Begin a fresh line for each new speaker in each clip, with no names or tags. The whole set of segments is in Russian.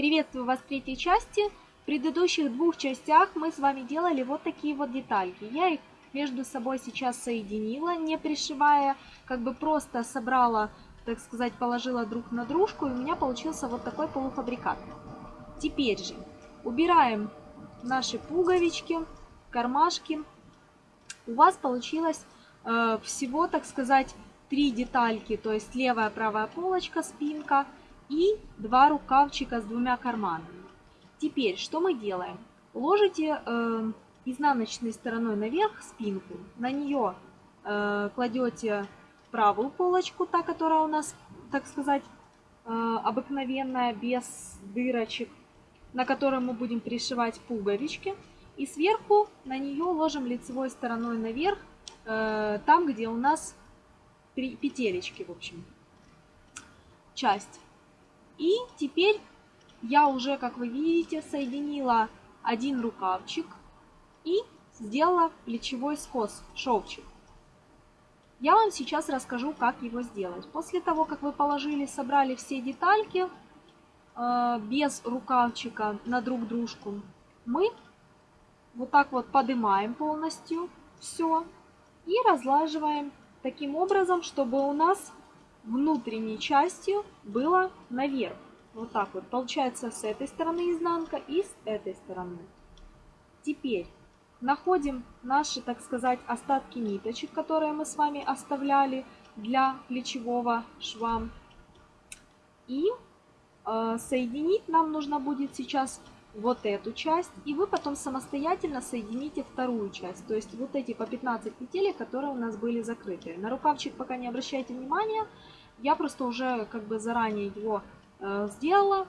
Приветствую вас в третьей части. В предыдущих двух частях мы с вами делали вот такие вот детальки. Я их между собой сейчас соединила, не пришивая, как бы просто собрала, так сказать, положила друг на дружку, и у меня получился вот такой полуфабрикат. Теперь же убираем наши пуговички, кармашки. У вас получилось э, всего, так сказать, три детальки, то есть левая, правая полочка, спинка – и два рукавчика с двумя карманами. Теперь что мы делаем? Ложите э, изнаночной стороной наверх спинку, на нее э, кладете правую полочку, та, которая у нас, так сказать, э, обыкновенная, без дырочек, на которой мы будем пришивать пуговички. И сверху на нее ложим лицевой стороной наверх, э, там, где у нас петелечки, в общем, часть. И теперь я уже, как вы видите, соединила один рукавчик и сделала плечевой скос, шовчик. Я вам сейчас расскажу, как его сделать. После того, как вы положили, собрали все детальки э, без рукавчика на друг дружку, мы вот так вот поднимаем полностью все и разлаживаем таким образом, чтобы у нас внутренней частью было наверх. Вот так вот. Получается с этой стороны изнанка и с этой стороны. Теперь находим наши, так сказать, остатки ниточек, которые мы с вами оставляли для плечевого шва. И э, соединить нам нужно будет сейчас вот эту часть. И вы потом самостоятельно соедините вторую часть. То есть вот эти по 15 петель, которые у нас были закрыты. На рукавчик пока не обращайте внимания. Я просто уже как бы заранее его э, сделала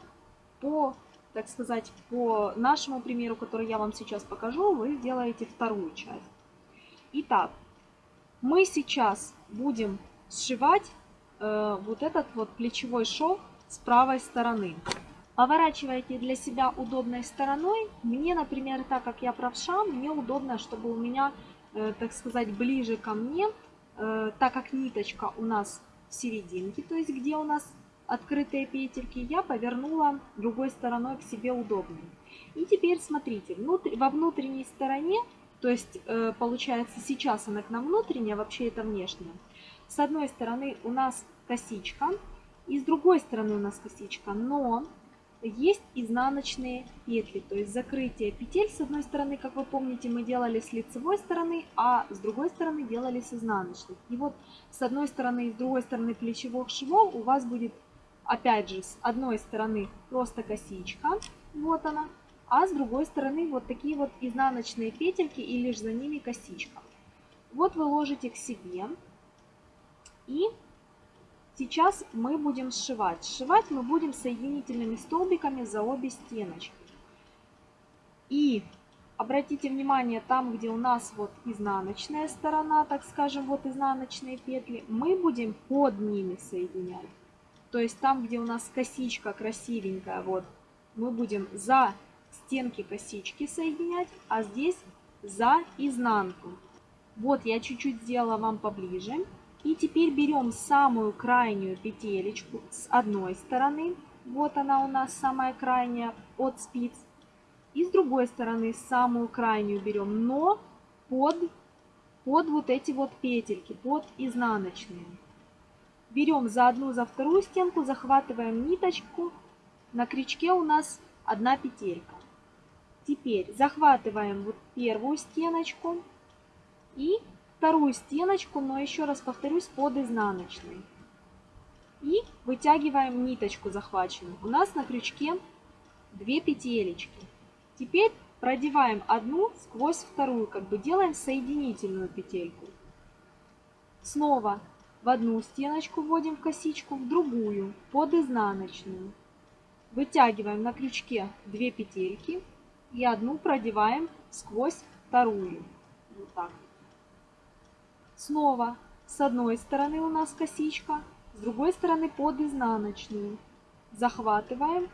по, так сказать, по нашему примеру, который я вам сейчас покажу, вы сделаете вторую часть. Итак, мы сейчас будем сшивать э, вот этот вот плечевой шов с правой стороны. Поворачивайте для себя удобной стороной. Мне, например, так как я правша, мне удобно, чтобы у меня, э, так сказать, ближе ко мне, э, так как ниточка у нас серединке, то есть где у нас открытые петельки, я повернула другой стороной к себе удобнее. И теперь смотрите, внутри, во внутренней стороне, то есть э, получается сейчас она к нам внутренняя, вообще это внешняя. С одной стороны у нас косичка, и с другой стороны у нас косичка, но есть изнаночные петли, то есть закрытие петель с одной стороны, как вы помните, мы делали с лицевой стороны, а с другой стороны делали с изнаночной. И вот с одной стороны и с другой стороны плечевых швов у вас будет, опять же, с одной стороны просто косичка, вот она, а с другой стороны вот такие вот изнаночные петельки и лишь за ними косичка. Вот вы ложите к себе и Сейчас мы будем сшивать. Сшивать мы будем соединительными столбиками за обе стеночки. И обратите внимание, там, где у нас вот изнаночная сторона, так скажем, вот изнаночные петли, мы будем под ними соединять. То есть там, где у нас косичка красивенькая, вот, мы будем за стенки косички соединять, а здесь за изнанку. Вот я чуть-чуть сделала вам поближе. И теперь берем самую крайнюю петелечку с одной стороны. Вот она у нас самая крайняя от спиц. И с другой стороны самую крайнюю берем, но под, под вот эти вот петельки, под изнаночные. Берем за одну, за вторую стенку, захватываем ниточку. На крючке у нас одна петелька. Теперь захватываем вот первую стеночку и вторую стеночку, но еще раз повторюсь, под изнаночной. И вытягиваем ниточку захваченную. У нас на крючке две петелечки. Теперь продеваем одну сквозь вторую, как бы делаем соединительную петельку. Снова в одну стеночку вводим косичку, в другую, под изнаночную. Вытягиваем на крючке две петельки и одну продеваем сквозь вторую. Вот так. Снова с одной стороны у нас косичка, с другой стороны под изнаночную. Захватываем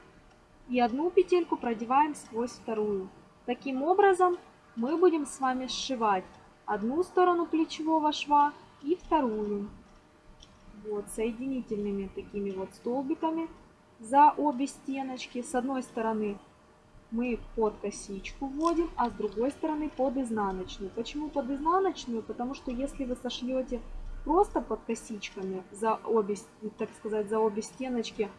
и одну петельку продеваем сквозь вторую. Таким образом мы будем с вами сшивать одну сторону плечевого шва и вторую. Вот соединительными такими вот столбиками за обе стеночки. С одной стороны мы под косичку вводим, а с другой стороны под изнаночную. Почему под изнаночную? Потому что если вы сошлете просто под косичками за обе, так сказать, за обе стеночки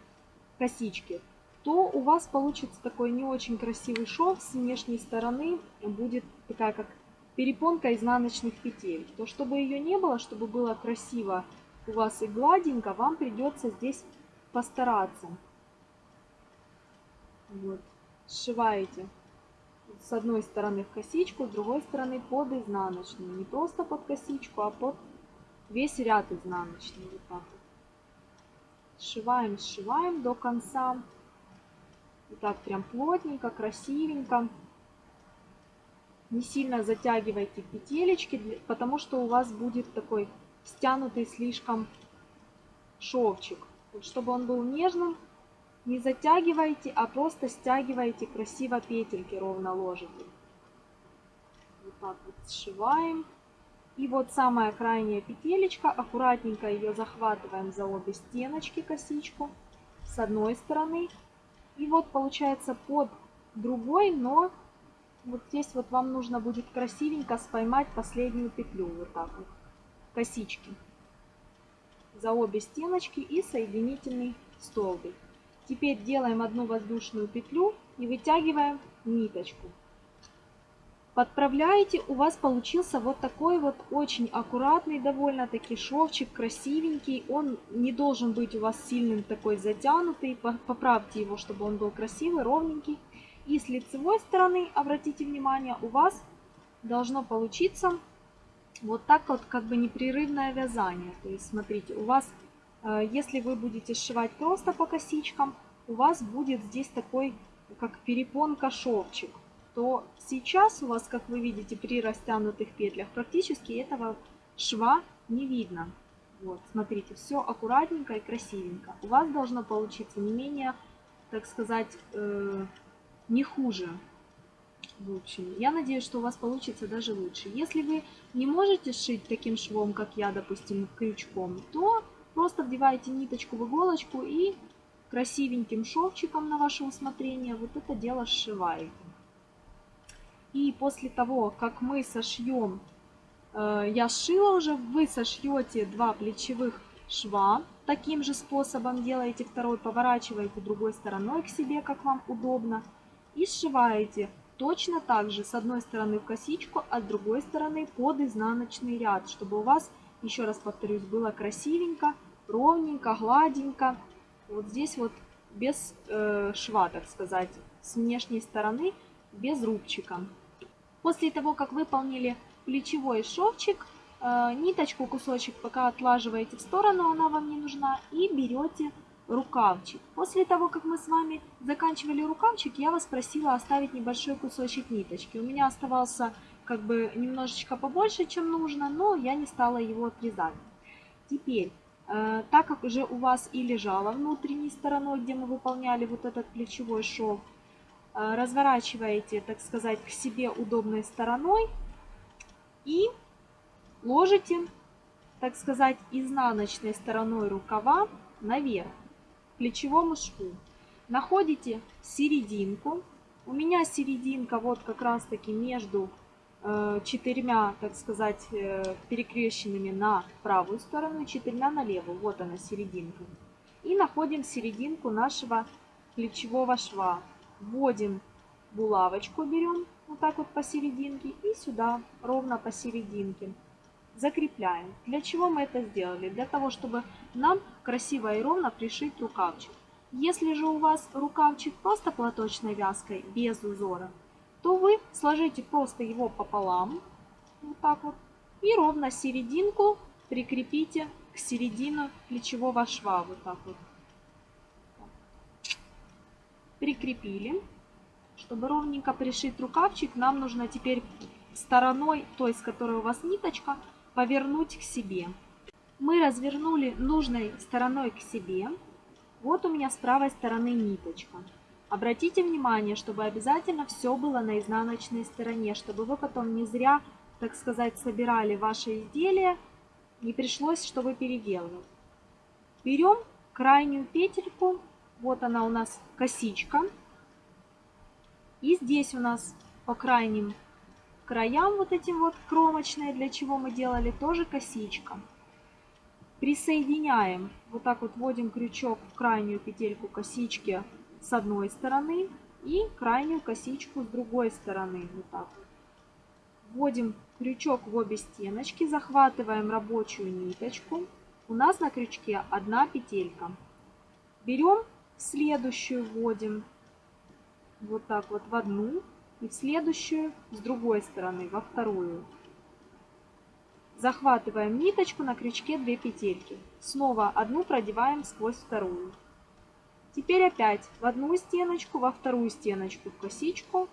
косички, то у вас получится такой не очень красивый шов. С внешней стороны будет такая как перепонка изнаночных петель. То чтобы ее не было, чтобы было красиво у вас и гладенько, вам придется здесь постараться. Вот сшиваете с одной стороны в косичку, с другой стороны под изнаночную. Не просто под косичку, а под весь ряд изнаночный. Вот так вот. Сшиваем, сшиваем до конца. Вот так прям плотненько, красивенько. Не сильно затягивайте петелечки, потому что у вас будет такой стянутый слишком шовчик. Вот чтобы он был нежным, не затягивайте, а просто стягивайте красиво петельки, ровно ложите. Вот так вот сшиваем. И вот самая крайняя петелечка, аккуратненько ее захватываем за обе стеночки косичку с одной стороны. И вот получается под другой, но вот здесь вот вам нужно будет красивенько споймать последнюю петлю, вот так вот, косички. За обе стеночки и соединительный столбик. Теперь делаем одну воздушную петлю и вытягиваем ниточку. Подправляете, у вас получился вот такой вот очень аккуратный довольно-таки шовчик, красивенький. Он не должен быть у вас сильным такой затянутый. Поправьте его, чтобы он был красивый, ровненький. И с лицевой стороны, обратите внимание, у вас должно получиться вот так вот как бы непрерывное вязание. То есть смотрите, у вас если вы будете сшивать просто по косичкам, у вас будет здесь такой, как перепонка шовчик. То сейчас у вас, как вы видите, при растянутых петлях практически этого шва не видно. Вот, смотрите, все аккуратненько и красивенько. У вас должно получиться не менее, так сказать, э, не хуже. В общем, я надеюсь, что у вас получится даже лучше. Если вы не можете сшить таким швом, как я, допустим, крючком, то Просто вдеваете ниточку в иголочку и красивеньким шовчиком на ваше усмотрение вот это дело сшиваете. И после того, как мы сошьем, э, я сшила уже, вы сошьете два плечевых шва. Таким же способом делаете второй, поворачиваете другой стороной к себе, как вам удобно. И сшиваете точно так же с одной стороны в косичку, а с другой стороны под изнаночный ряд, чтобы у вас, еще раз повторюсь, было красивенько ровненько, гладенько. Вот здесь вот без э, шва, так сказать, с внешней стороны, без рубчика. После того, как выполнили плечевой шовчик, э, ниточку, кусочек пока отлаживаете в сторону, она вам не нужна, и берете рукавчик. После того, как мы с вами заканчивали рукавчик, я вас просила оставить небольшой кусочек ниточки. У меня оставался как бы немножечко побольше, чем нужно, но я не стала его отрезать. Теперь так как уже у вас и лежала внутренней стороной, где мы выполняли вот этот плечевой шов, э, разворачиваете, так сказать, к себе удобной стороной и ложите, так сказать, изнаночной стороной рукава наверх, к плечевому шву. Находите серединку. У меня серединка вот как раз таки между Э, четырьмя, так сказать, э, перекрещенными на правую сторону, четырьмя на левую. Вот она серединка. И находим серединку нашего плечевого шва. Вводим булавочку, берем вот так вот посерединке и сюда ровно посерединке. Закрепляем. Для чего мы это сделали? Для того, чтобы нам красиво и ровно пришить рукавчик. Если же у вас рукавчик просто платочной вязкой, без узора, то вы сложите просто его пополам, вот так вот, и ровно серединку прикрепите к середину плечевого шва, вот так вот. Прикрепили. Чтобы ровненько пришить рукавчик, нам нужно теперь стороной, той, с которой у вас ниточка, повернуть к себе. Мы развернули нужной стороной к себе. Вот у меня с правой стороны ниточка. Обратите внимание, чтобы обязательно все было на изнаночной стороне, чтобы вы потом не зря, так сказать, собирали ваше изделие, не пришлось, чтобы переделывать. Берем крайнюю петельку Вот она у нас косичка. И здесь у нас по крайним краям вот этим вот кромочные, для чего мы делали, тоже косичка. Присоединяем, вот так вот вводим крючок в крайнюю петельку косички с одной стороны и крайнюю косичку с другой стороны. Вот так. Вводим крючок в обе стеночки, захватываем рабочую ниточку. У нас на крючке одна петелька. Берем следующую, вводим вот так вот в одну и в следующую с другой стороны, во вторую. Захватываем ниточку на крючке 2 петельки. Снова одну продеваем сквозь вторую. Теперь опять в одну стеночку, во вторую стеночку в косичку.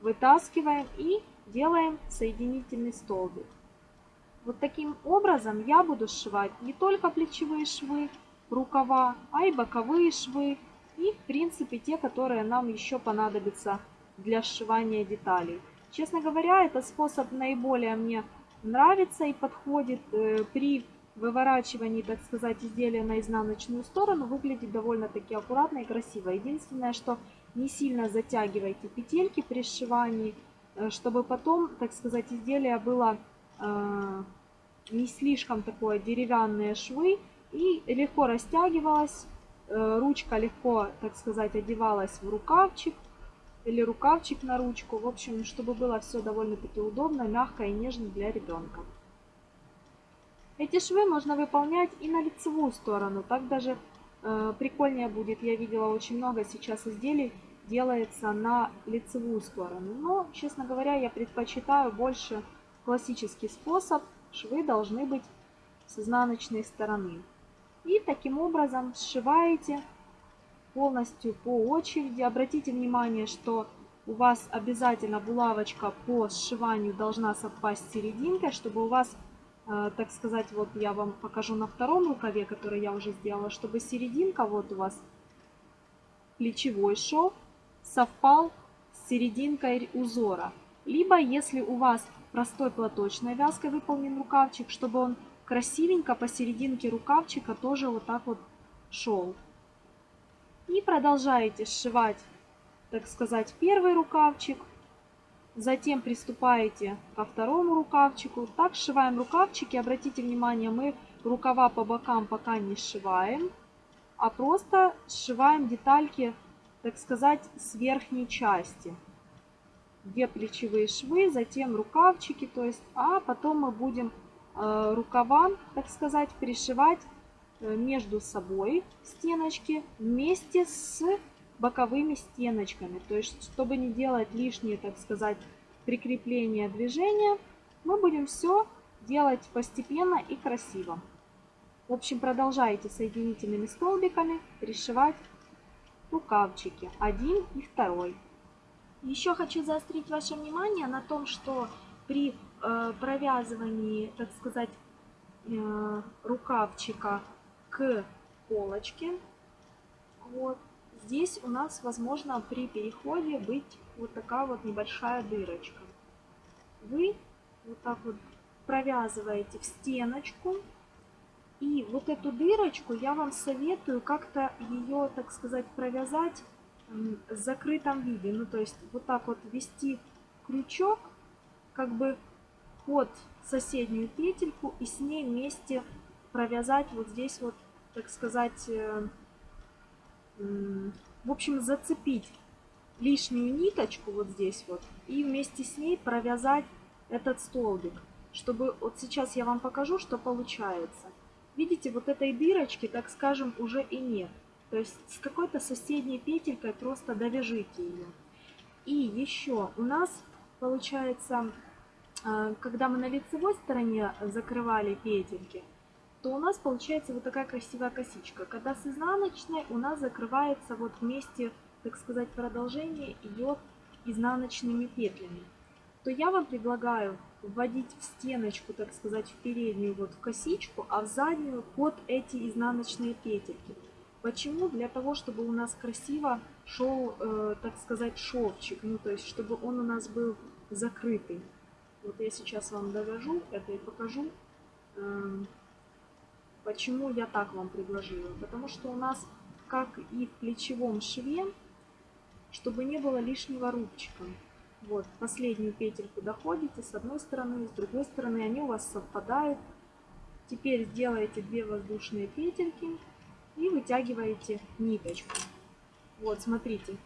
Вытаскиваем и делаем соединительный столбик. Вот таким образом я буду сшивать не только плечевые швы, рукава, а и боковые швы и в принципе те, которые нам еще понадобятся для сшивания деталей. Честно говоря, этот способ наиболее мне нравится и подходит э, при выворачивании, так сказать, изделия на изнаночную сторону. Выглядит довольно-таки аккуратно и красиво. Единственное, что не сильно затягивайте петельки при сшивании, э, чтобы потом, так сказать, изделие было э, не слишком такое деревянные швы и легко растягивалось. Ручка легко, так сказать, одевалась в рукавчик или рукавчик на ручку. В общем, чтобы было все довольно-таки удобно, мягко и нежно для ребенка. Эти швы можно выполнять и на лицевую сторону. Так даже э, прикольнее будет. Я видела очень много сейчас изделий делается на лицевую сторону. Но, честно говоря, я предпочитаю больше классический способ. Швы должны быть с изнаночной стороны. И таким образом сшиваете полностью по очереди. Обратите внимание, что у вас обязательно булавочка по сшиванию должна совпасть с серединкой, чтобы у вас, так сказать, вот я вам покажу на втором рукаве, который я уже сделала, чтобы серединка, вот у вас плечевой шов, совпал с серединкой узора. Либо, если у вас простой платочной вязкой выполнен рукавчик, чтобы он красивенько посерединке рукавчика тоже вот так вот шел. И продолжаете сшивать, так сказать, первый рукавчик. Затем приступаете ко второму рукавчику. Так сшиваем рукавчики. Обратите внимание, мы рукава по бокам пока не сшиваем, а просто сшиваем детальки, так сказать, с верхней части. Две плечевые швы, затем рукавчики, то есть, а потом мы будем э, рукава, так сказать, пришивать Э, между собой стеночки вместе с боковыми стеночками. То есть, чтобы не делать лишние, так сказать, прикрепления движения, мы будем все делать постепенно и красиво. В общем, продолжайте соединительными столбиками пришивать рукавчики, один и второй. Еще хочу заострить ваше внимание на том, что при э, провязывании, так сказать, э, рукавчика к полочке. Вот. Здесь у нас, возможно, при переходе быть вот такая вот небольшая дырочка. Вы вот так вот провязываете в стеночку. И вот эту дырочку я вам советую как-то ее, так сказать, провязать в закрытом виде. Ну, то есть вот так вот ввести крючок как бы под соседнюю петельку и с ней вместе провязать вот здесь вот, так сказать, э, в общем, зацепить лишнюю ниточку вот здесь вот и вместе с ней провязать этот столбик, чтобы вот сейчас я вам покажу, что получается. Видите, вот этой дырочки, так скажем, уже и нет. То есть с какой-то соседней петелькой просто довяжите ее. И еще у нас получается, э, когда мы на лицевой стороне закрывали петельки, то у нас получается вот такая красивая косичка. Когда с изнаночной у нас закрывается вот вместе, так сказать, продолжение идет изнаночными петлями. То я вам предлагаю вводить в стеночку, так сказать, в переднюю вот в косичку, а в заднюю под эти изнаночные петельки. Почему? Для того, чтобы у нас красиво шел, э, так сказать, шовчик, ну то есть, чтобы он у нас был закрытый. Вот я сейчас вам довяжу это и покажу. Э, Почему я так вам предложила? Потому что у нас как и в плечевом шве, чтобы не было лишнего рубчика. Вот, последнюю петельку доходите с одной стороны, с другой стороны, они у вас совпадают. Теперь сделаете 2 воздушные петельки и вытягиваете ниточку. Вот, смотрите,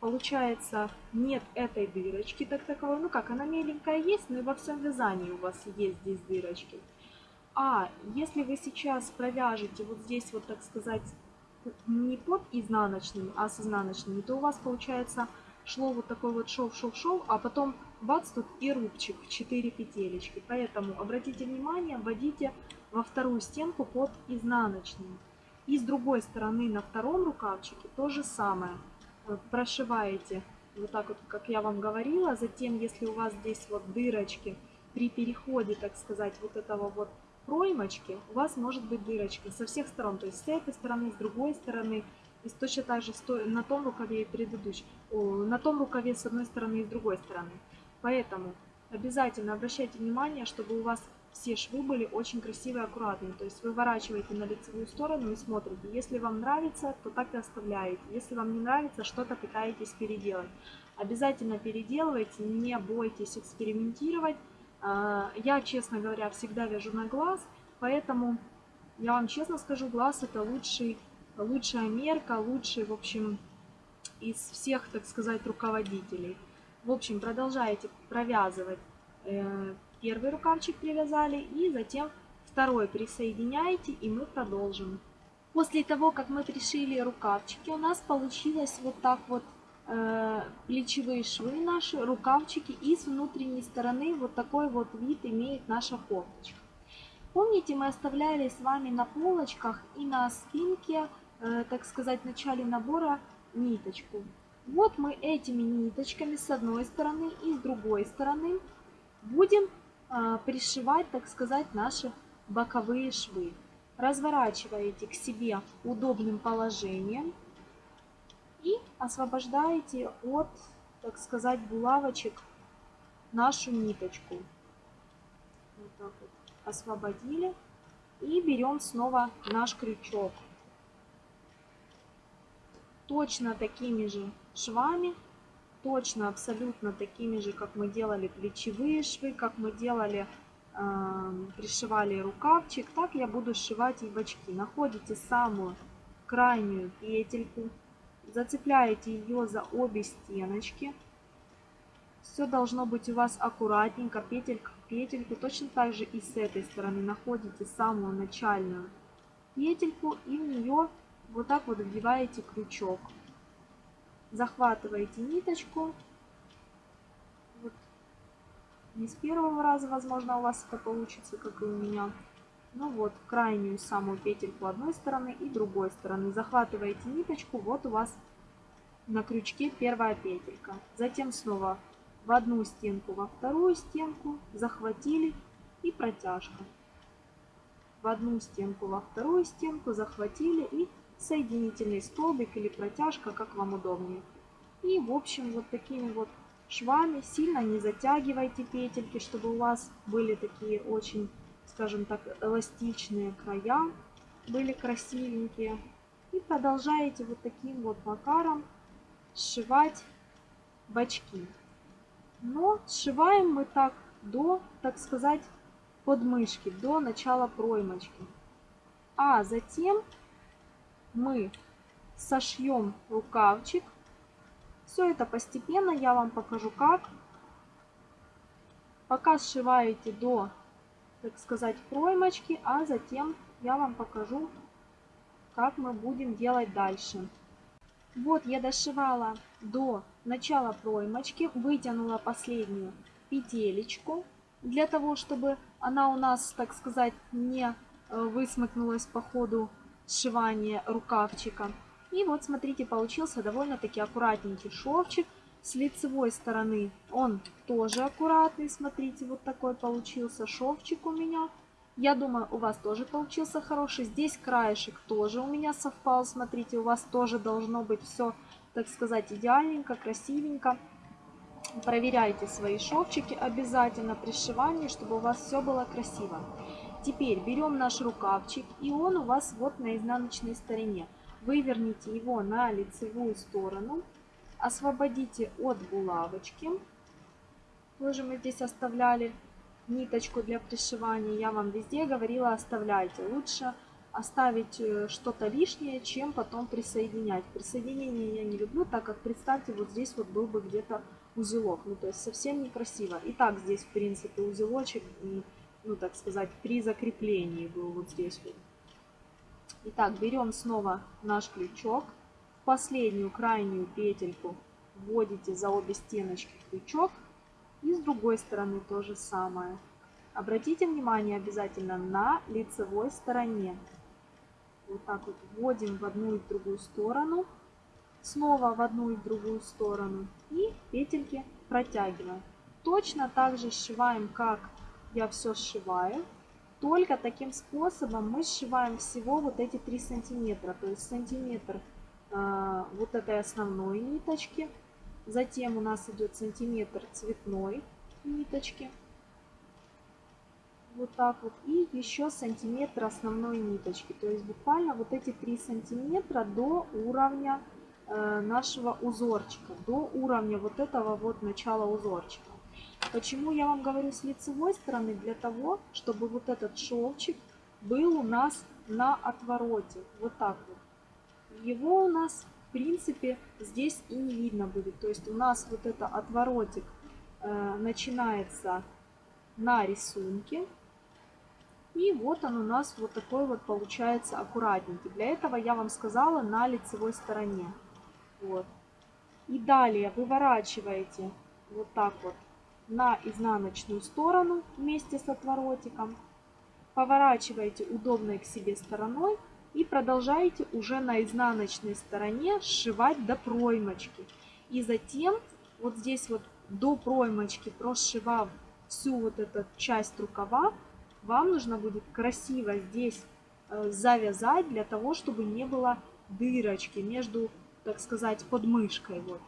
получается нет этой дырочки так таковой, ну как, она меленькая есть, но и во всем вязании у вас есть здесь дырочки. А если вы сейчас провяжете вот здесь вот, так сказать, не под изнаночными, а с изнаночными, то у вас получается шло вот такой вот шов, шов, шов, а потом бац, тут и рубчик, 4 петелечки. Поэтому обратите внимание, вводите во вторую стенку под изнаночным. И с другой стороны на втором рукавчике то же самое. Прошиваете вот так вот, как я вам говорила. Затем, если у вас здесь вот дырочки при переходе, так сказать, вот этого вот проймочки, у вас может быть дырочка со всех сторон. То есть с этой стороны, с другой стороны. И точно так же на том рукаве и предыдущем. На том рукаве с одной стороны и с другой стороны. Поэтому обязательно обращайте внимание, чтобы у вас все швы были очень красивые, аккуратные. То есть выворачиваете на лицевую сторону и смотрите. Если вам нравится, то так и оставляете. Если вам не нравится, что-то пытаетесь переделать. Обязательно переделывайте, не бойтесь экспериментировать. А, я, честно говоря, всегда вяжу на глаз, поэтому я вам честно скажу, глаз это лучший, лучшая мерка, лучший, в общем, из всех, так сказать, руководителей. В общем, продолжаете провязывать э, первый рукавчик привязали и затем второй присоединяете и мы продолжим. После того, как мы пришили рукавчики, у нас получилось вот так вот плечевые швы наши, рукавчики и с внутренней стороны вот такой вот вид имеет наша кофточка. Помните, мы оставляли с вами на полочках и на спинке, э, так сказать, в начале набора ниточку. Вот мы этими ниточками с одной стороны и с другой стороны будем а, пришивать, так сказать, наши боковые швы. Разворачиваете к себе удобным положением и освобождаете от, так сказать, булавочек нашу ниточку. Вот так вот освободили. И берем снова наш крючок. Точно такими же швами точно абсолютно такими же, как мы делали плечевые швы, как мы делали, э, пришивали рукавчик, так я буду сшивать и бочки. Находите самую крайнюю петельку, зацепляете ее за обе стеночки. Все должно быть у вас аккуратненько, петелька к петельку. Точно так же и с этой стороны находите самую начальную петельку и в нее вот так вот вдеваете крючок захватываете ниточку. Вот. Не с первого раза, возможно, у вас это получится, как и у меня. Ну вот, крайнюю самую петельку одной стороны и другой стороны. Захватываете ниточку, вот у вас на крючке первая петелька. Затем снова в одну стенку, во вторую стенку, захватили и протяжка. В одну стенку, во вторую стенку, захватили и соединительный столбик или протяжка, как вам удобнее. И в общем вот такими вот швами сильно не затягивайте петельки, чтобы у вас были такие очень, скажем так, эластичные края, были красивенькие. И продолжаете вот таким вот макаром сшивать бочки. Но сшиваем мы так до, так сказать, подмышки, до начала проймочки. А затем мы сошьем рукавчик. Все это постепенно, я вам покажу как. Пока сшиваете до, так сказать, проймочки, а затем я вам покажу, как мы будем делать дальше. Вот я дошивала до начала проймочки, вытянула последнюю петелечку, для того, чтобы она у нас, так сказать, не э, высмыкнулась по ходу сшивания рукавчика. И вот смотрите, получился довольно-таки аккуратненький шовчик. С лицевой стороны он тоже аккуратный, смотрите, вот такой получился шовчик у меня. Я думаю, у вас тоже получился хороший. Здесь краешек тоже у меня совпал, смотрите, у вас тоже должно быть все, так сказать, идеальненько, красивенько. Проверяйте свои шовчики обязательно при сшивании, чтобы у вас все было красиво. Теперь берем наш рукавчик, и он у вас вот на изнаночной стороне. выверните его на лицевую сторону, освободите от булавочки. Тоже мы здесь оставляли ниточку для пришивания. Я вам везде говорила, оставляйте. Лучше оставить э, что-то лишнее, чем потом присоединять. Присоединение я не люблю, так как, представьте, вот здесь вот был бы где-то узелок. Ну, то есть совсем некрасиво. И так здесь, в принципе, узелочек, ну, так сказать, при закреплении был вот здесь вот. Итак, берем снова наш крючок. Последнюю крайнюю петельку вводите за обе стеночки крючок. И с другой стороны то же самое. Обратите внимание обязательно на лицевой стороне. Вот так вот вводим в одну и в другую сторону. Снова в одну и в другую сторону. И петельки протягиваем. Точно так же сшиваем, как я все сшиваю. Только таким способом мы сшиваем всего вот эти 3 сантиметра. То есть сантиметр вот этой основной ниточки. Затем у нас идет сантиметр цветной ниточки. Вот так вот. И еще сантиметр основной ниточки. То есть буквально вот эти 3 сантиметра до уровня э, нашего узорчика. До уровня вот этого вот начала узорчика. Почему я вам говорю с лицевой стороны? Для того, чтобы вот этот шовчик был у нас на отвороте. Вот так вот. Его у нас, в принципе, здесь и не видно будет. То есть у нас вот это отворотик э, начинается на рисунке. И вот он у нас вот такой вот получается аккуратненький. Для этого я вам сказала на лицевой стороне. Вот. И далее выворачиваете вот так вот на изнаночную сторону вместе с отворотиком. Поворачиваете удобной к себе стороной и продолжаете уже на изнаночной стороне сшивать до проймочки. И затем вот здесь вот до проймочки, прошивав всю вот эту часть рукава, вам нужно будет красиво здесь э, завязать для того, чтобы не было дырочки между, так сказать, подмышкой. Вот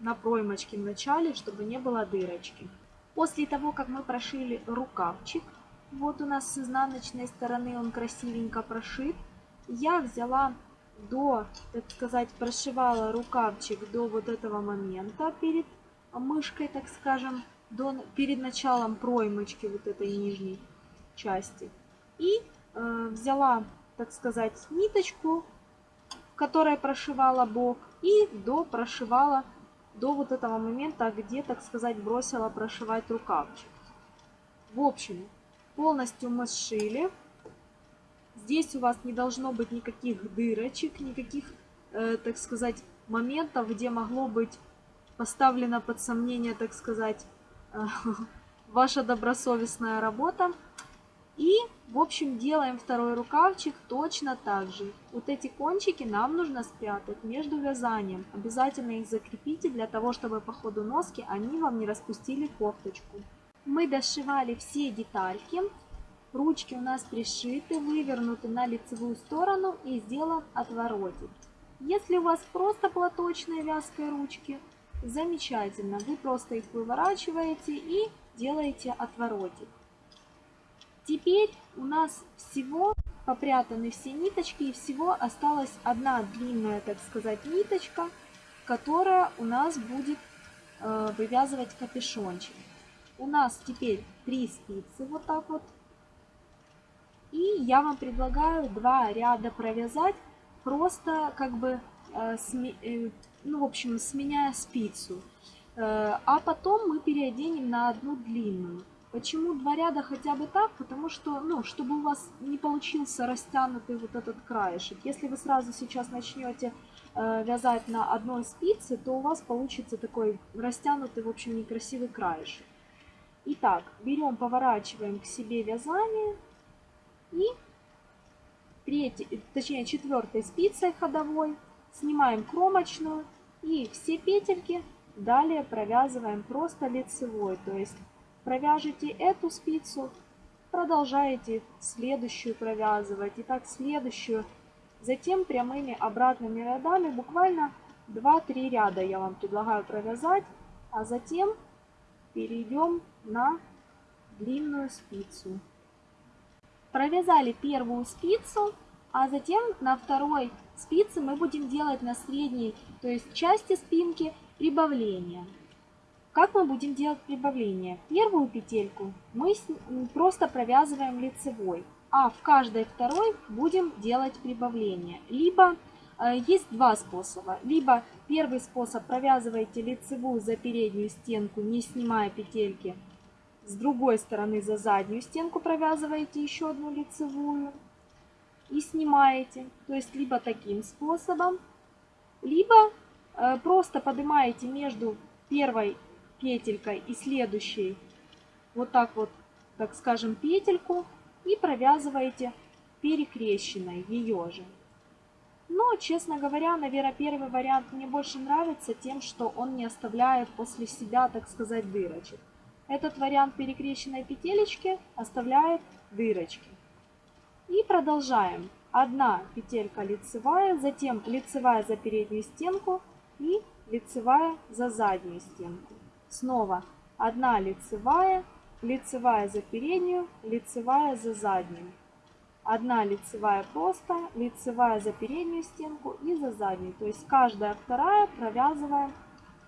на проймочке в начале, чтобы не было дырочки. После того, как мы прошили рукавчик, вот у нас с изнаночной стороны он красивенько прошит, я взяла до, так сказать, прошивала рукавчик до вот этого момента перед мышкой, так скажем, до, перед началом проймочки вот этой нижней части. И э, взяла, так сказать, ниточку, в которой прошивала бок, и до прошивала до вот этого момента, где, так сказать, бросила прошивать рукавчик. В общем, полностью мы сшили. Здесь у вас не должно быть никаких дырочек, никаких, э, так сказать, моментов, где могло быть поставлено под сомнение, так сказать, э, ваша добросовестная работа. И, в общем, делаем второй рукавчик точно так же. Вот эти кончики нам нужно спрятать между вязанием. Обязательно их закрепите для того, чтобы по ходу носки они вам не распустили кофточку. Мы дошивали все детальки. Ручки у нас пришиты, вывернуты на лицевую сторону и сделан отворотик. Если у вас просто платочные вязкой ручки, замечательно. Вы просто их выворачиваете и делаете отворотик. Теперь у нас всего попрятаны все ниточки и всего осталась одна длинная, так сказать, ниточка, которая у нас будет э, вывязывать капюшончик. У нас теперь три спицы вот так вот. И я вам предлагаю два ряда провязать, просто как бы, э, э, ну, в общем, сменяя спицу. Э, а потом мы переоденем на одну длинную. Почему два ряда хотя бы так? Потому что, ну, чтобы у вас не получился растянутый вот этот краешек. Если вы сразу сейчас начнете э, вязать на одной спице, то у вас получится такой растянутый, в общем, некрасивый краешек. Итак, берем, поворачиваем к себе вязание. И третий, точнее четвертой спицей ходовой. Снимаем кромочную и все петельки. Далее провязываем просто лицевой, то есть Провяжите эту спицу, продолжаете следующую провязывать. И так следующую. Затем прямыми обратными рядами буквально 2-3 ряда я вам предлагаю провязать, а затем перейдем на длинную спицу. Провязали первую спицу А затем на второй спице мы будем делать на средней, то есть части спинки, прибавление. Как мы будем делать прибавление? Первую петельку мы просто провязываем лицевой, а в каждой второй будем делать прибавление. Либо э, есть два способа. Либо первый способ провязываете лицевую за переднюю стенку, не снимая петельки. С другой стороны за заднюю стенку провязываете еще одну лицевую и снимаете. То есть либо таким способом, либо э, просто поднимаете между первой петелькой и следующей вот так вот, так скажем, петельку и провязываете перекрещенной ее же. Но, честно говоря, наверное, первый вариант мне больше нравится тем, что он не оставляет после себя, так сказать, дырочек. Этот вариант перекрещенной петелечки оставляет дырочки. И продолжаем. Одна петелька лицевая, затем лицевая за переднюю стенку и лицевая за заднюю стенку. Снова одна лицевая, лицевая за переднюю, лицевая за заднюю. Одна лицевая просто, лицевая за переднюю стенку и за заднюю. То есть каждая вторая провязываем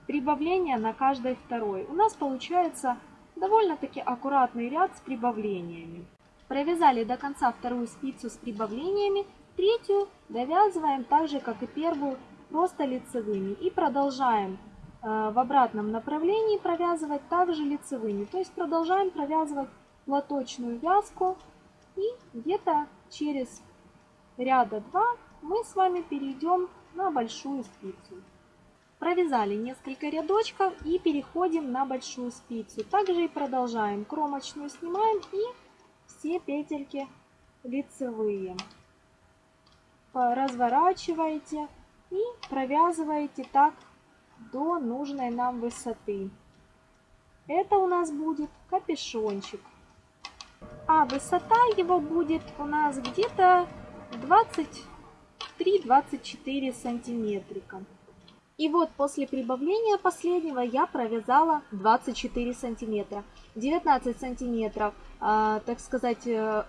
прибавление на каждой второй. У нас получается довольно-таки аккуратный ряд с прибавлениями. Провязали до конца вторую спицу с прибавлениями, третью довязываем так же, как и первую, просто лицевыми. И продолжаем Э, в обратном направлении провязывать также лицевыми. То есть продолжаем провязывать платочную вязку и где-то через ряда 2 мы с вами перейдем на большую спицу. Провязали несколько рядочков и переходим на большую спицу. Также и продолжаем. Кромочную снимаем и все петельки лицевые. Разворачиваете и провязываете так до нужной нам высоты. Это у нас будет капюшончик. А высота его будет у нас где-то 23-24 сантиметрика. И вот после прибавления последнего я провязала 24 сантиметра. 19 сантиметров, э, так сказать, э,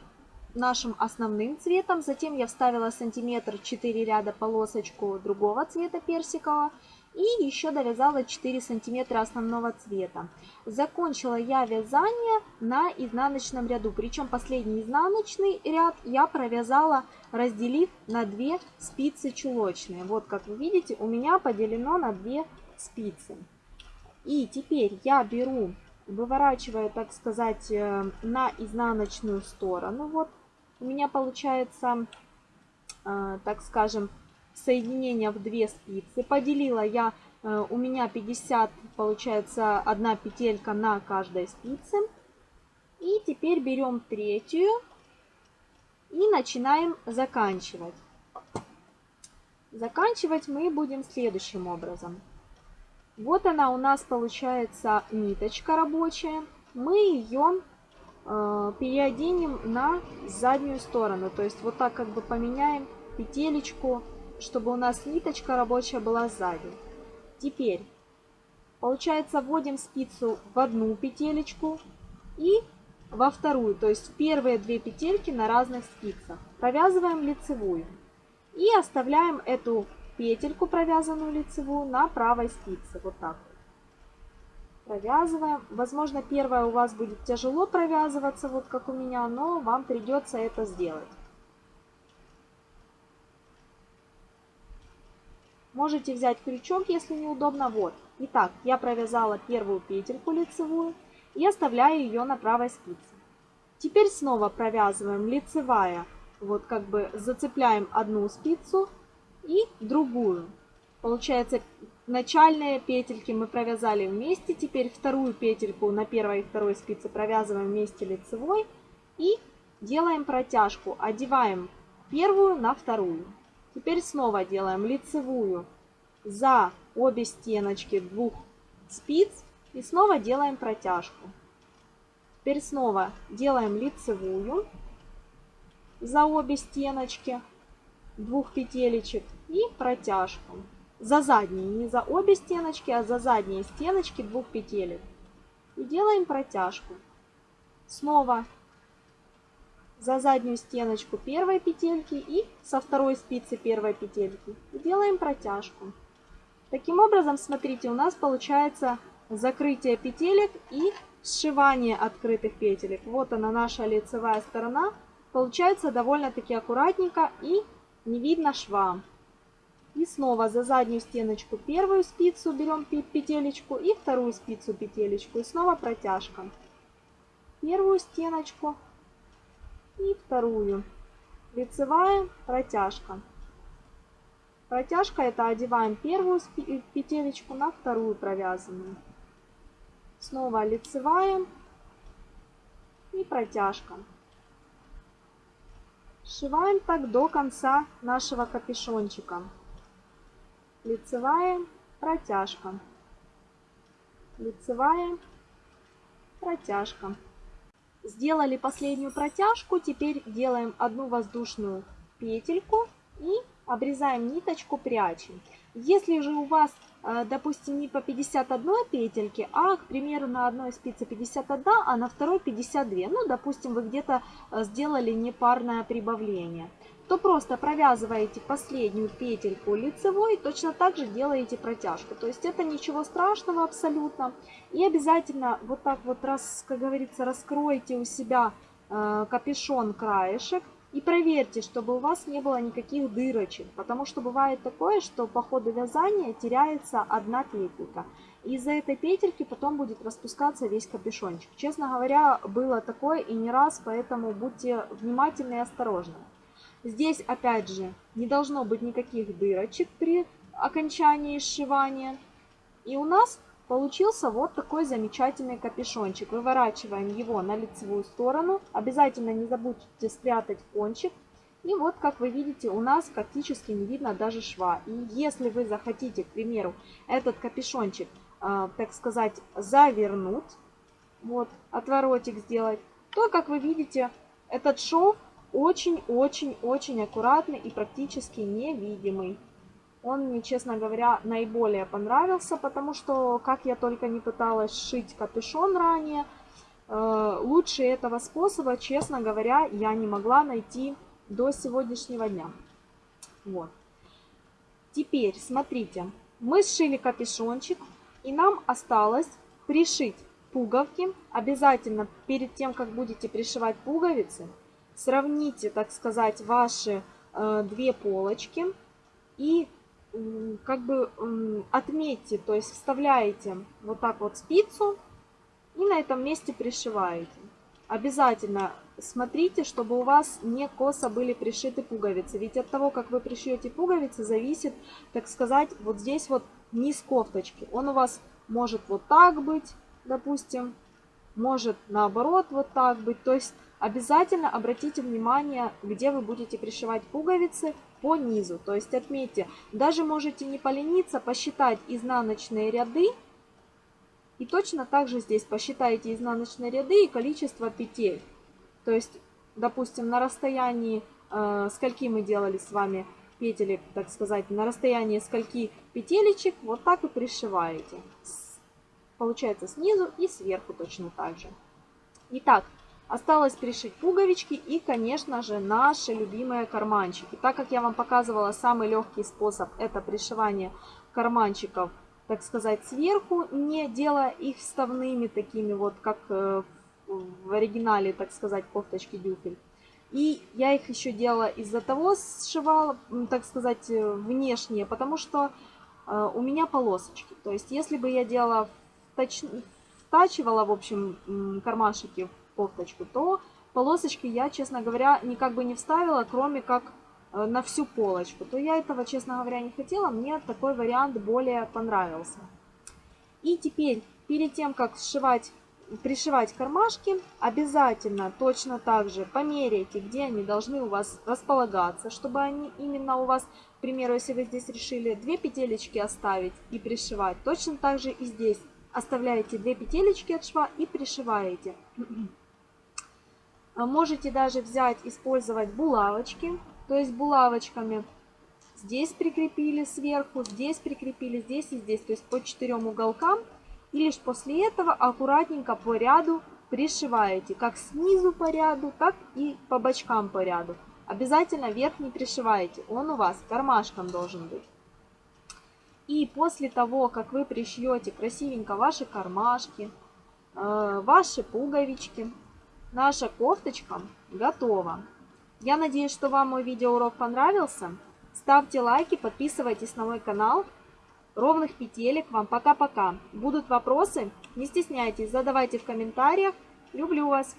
нашим основным цветом. Затем я вставила сантиметр 4 ряда полосочку другого цвета персикового. И еще довязала 4 сантиметра основного цвета. Закончила я вязание на изнаночном ряду. Причем последний изнаночный ряд я провязала, разделив на 2 спицы чулочные. Вот как вы видите, у меня поделено на 2 спицы. И теперь я беру, выворачиваю, так сказать, э, на изнаночную сторону. Вот у меня получается, э, так скажем, соединения в две спицы. Поделила я, э, у меня 50, получается, одна петелька на каждой спице. И теперь берем третью и начинаем заканчивать. Заканчивать мы будем следующим образом. Вот она у нас получается ниточка рабочая. Мы ее э, переоденем на заднюю сторону. То есть вот так как бы поменяем петелечку чтобы у нас ниточка рабочая была сзади. Теперь, получается, вводим спицу в одну петелечку и во вторую, то есть в первые две петельки на разных спицах. Провязываем лицевую и оставляем эту петельку провязанную лицевую на правой спице, вот так Провязываем. Возможно, первая у вас будет тяжело провязываться, вот как у меня, но вам придется это сделать. Можете взять крючок, если неудобно. Вот. Итак, я провязала первую петельку лицевую и оставляю ее на правой спице. Теперь снова провязываем лицевая, вот как бы зацепляем одну спицу и другую. Получается, начальные петельки мы провязали вместе, теперь вторую петельку на первой и второй спице провязываем вместе лицевой и делаем протяжку, одеваем первую на вторую. Теперь снова делаем лицевую за обе стеночки двух спиц и снова делаем протяжку. Теперь снова делаем лицевую за обе стеночки двух петелечек и протяжку. За задние, не за обе стеночки, а за задние стеночки двух петелек. И делаем протяжку. Снова за заднюю стеночку первой петельки и со второй спицы первой петельки. И делаем протяжку. Таким образом, смотрите, у нас получается закрытие петелек и сшивание открытых петелек. Вот она наша лицевая сторона. Получается довольно-таки аккуратненько и не видно шва. И снова за заднюю стеночку первую спицу берем петелечку и вторую спицу петелечку. И снова протяжка. Первую стеночку и вторую. Лицевая протяжка. Протяжка это одеваем первую петелечку на вторую провязанную. Снова лицевая и протяжка. Сшиваем так до конца нашего капюшончика. Лицевая, протяжка. Лицевая, протяжка. Сделали последнюю протяжку, теперь делаем одну воздушную петельку и обрезаем ниточку, прячем. Если же у вас, э, допустим, не по 51 петельке, а, к примеру, на одной спице 51, а на второй 52, ну, допустим, вы где-то э, сделали непарное прибавление, то просто провязываете последнюю петельку лицевой, точно так же делаете протяжку. То есть это ничего страшного абсолютно. И обязательно вот так вот, раз, как говорится, раскройте у себя э, капюшон краешек, и проверьте, чтобы у вас не было никаких дырочек, потому что бывает такое, что по ходу вязания теряется одна петелька. И из-за этой петельки потом будет распускаться весь капюшончик. Честно говоря, было такое и не раз, поэтому будьте внимательны и осторожны. Здесь, опять же, не должно быть никаких дырочек при окончании сшивания. И у нас Получился вот такой замечательный капюшончик. Выворачиваем его на лицевую сторону. Обязательно не забудьте спрятать кончик. И вот, как вы видите, у нас практически не видно даже шва. И если вы захотите, к примеру, этот капюшончик, э, так сказать, завернуть, вот, отворотик сделать, то, как вы видите, этот шов очень-очень-очень аккуратный и практически невидимый. Он мне, честно говоря, наиболее понравился, потому что, как я только не пыталась шить капюшон ранее, э, лучше этого способа, честно говоря, я не могла найти до сегодняшнего дня. Вот. Теперь, смотрите, мы сшили капюшончик, и нам осталось пришить пуговки. Обязательно перед тем, как будете пришивать пуговицы, сравните, так сказать, ваши э, две полочки и как бы отметьте, то есть вставляете вот так вот спицу и на этом месте пришиваете. Обязательно смотрите, чтобы у вас не косо были пришиты пуговицы. Ведь от того, как вы пришьете пуговицы, зависит, так сказать, вот здесь вот низ кофточки. Он у вас может вот так быть, допустим, может наоборот вот так быть. То есть обязательно обратите внимание, где вы будете пришивать пуговицы по низу. То есть отметьте, даже можете не полениться, посчитать изнаночные ряды. И точно так же здесь посчитайте изнаночные ряды и количество петель. То есть, допустим, на расстоянии, э, скольки мы делали с вами петелек, так сказать, на расстоянии скольки петелечек, вот так и пришиваете. Получается снизу и сверху точно так же. Итак, Осталось пришить пуговички и, конечно же, наши любимые карманчики. Так как я вам показывала, самый легкий способ это пришивание карманчиков, так сказать, сверху, не делая их вставными такими вот, как э, в оригинале, так сказать, кофточки дюфель. И я их еще делала из-за того, сшивала, так сказать, э, внешние, потому что э, у меня полосочки. То есть, если бы я делала, втач... втачивала, в общем, кармашики кофточку, то полосочки я, честно говоря, никак бы не вставила, кроме как э, на всю полочку. То я этого, честно говоря, не хотела, мне такой вариант более понравился. И теперь, перед тем, как сшивать, пришивать кармашки, обязательно точно так же померяйте, где они должны у вас располагаться, чтобы они именно у вас, к примеру, если вы здесь решили две петелечки оставить и пришивать, точно так же и здесь оставляете две петелечки от шва и пришиваете. А можете даже взять, использовать булавочки, то есть булавочками здесь прикрепили сверху, здесь прикрепили, здесь и здесь, то есть по четырем уголкам. И лишь после этого аккуратненько по ряду пришиваете как снизу по ряду, так и по бочкам по ряду. Обязательно верх не пришиваете, он у вас кармашком должен быть. И после того, как вы пришьете красивенько ваши кармашки, э, ваши пуговички, наша кофточка готова. Я надеюсь, что вам мой видеоурок понравился. Ставьте лайки, подписывайтесь на мой канал. Ровных петелек вам. Пока-пока. Будут вопросы? Не стесняйтесь, задавайте в комментариях. Люблю вас.